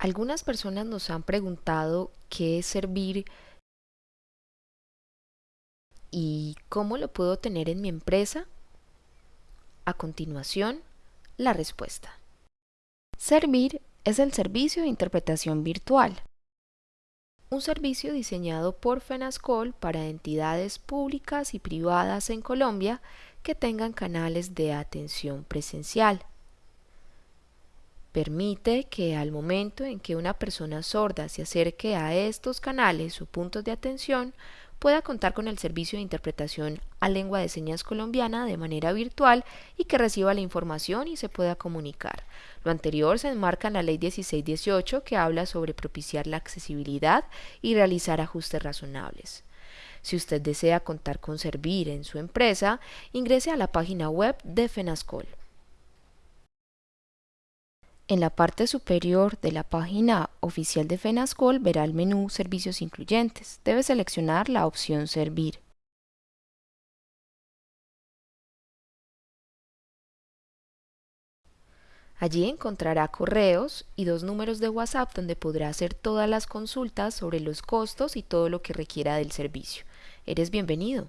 Algunas personas nos han preguntado qué es servir y cómo lo puedo tener en mi empresa. A continuación, la respuesta. Servir es el servicio de interpretación virtual. Un servicio diseñado por FENASCOL para entidades públicas y privadas en Colombia que tengan canales de atención presencial permite que al momento en que una persona sorda se acerque a estos canales o puntos de atención, pueda contar con el servicio de interpretación a lengua de señas colombiana de manera virtual y que reciba la información y se pueda comunicar. Lo anterior se enmarca en la Ley 1618 que habla sobre propiciar la accesibilidad y realizar ajustes razonables. Si usted desea contar con Servir en su empresa, ingrese a la página web de FENASCOL. En la parte superior de la página oficial de FENASCOL verá el menú Servicios incluyentes. Debe seleccionar la opción Servir. Allí encontrará correos y dos números de WhatsApp donde podrá hacer todas las consultas sobre los costos y todo lo que requiera del servicio. Eres bienvenido.